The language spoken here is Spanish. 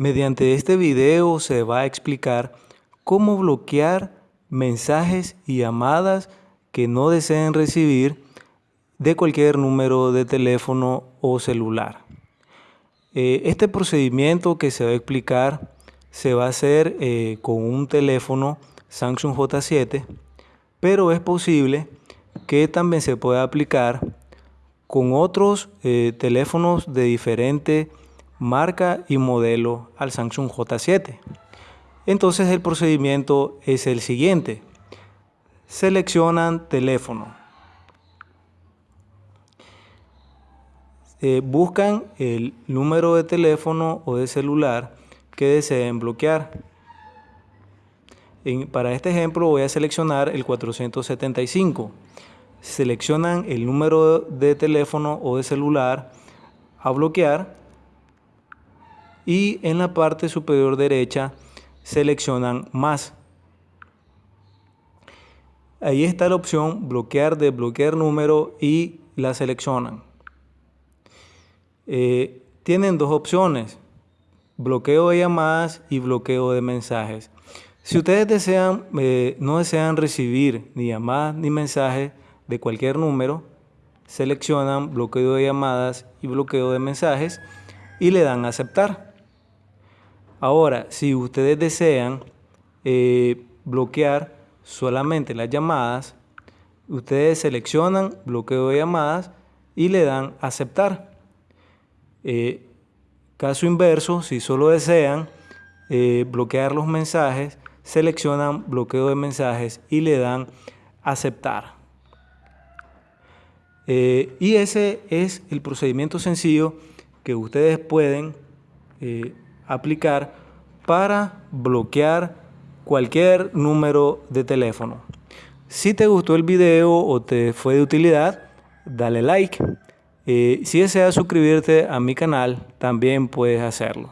Mediante este video se va a explicar cómo bloquear mensajes y llamadas que no deseen recibir de cualquier número de teléfono o celular. Eh, este procedimiento que se va a explicar se va a hacer eh, con un teléfono Samsung J7, pero es posible que también se pueda aplicar con otros eh, teléfonos de diferente marca y modelo al Samsung J7. Entonces el procedimiento es el siguiente. Seleccionan teléfono. Eh, buscan el número de teléfono o de celular que deseen bloquear. para este ejemplo voy a seleccionar el 475. Seleccionan el número de teléfono o de celular a bloquear y en la parte superior derecha seleccionan más. Ahí está la opción bloquear, desbloquear número y la seleccionan. Eh, tienen dos opciones, bloqueo de llamadas y bloqueo de mensajes. Si ustedes desean, eh, no desean recibir ni llamadas ni mensajes de cualquier número, seleccionan bloqueo de llamadas y bloqueo de mensajes y le dan aceptar. Ahora, si ustedes desean eh, bloquear solamente las llamadas, ustedes seleccionan bloqueo de llamadas y le dan aceptar. Eh, caso inverso, si solo desean eh, bloquear los mensajes, seleccionan bloqueo de mensajes y le dan aceptar. y ese es el procedimiento sencillo que ustedes pueden aplicar para bloquear cualquier número de teléfono. Si te gustó el video o te fue de utilidad, dale like. Eh, si deseas suscribirte a mi canal, también puedes hacerlo.